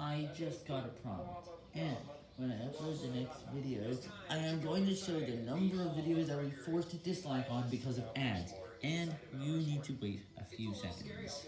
I just got a prompt, and when I upload the next video, I am going to show the number of videos I was forced to dislike on because of ads, and you need to wait a few seconds.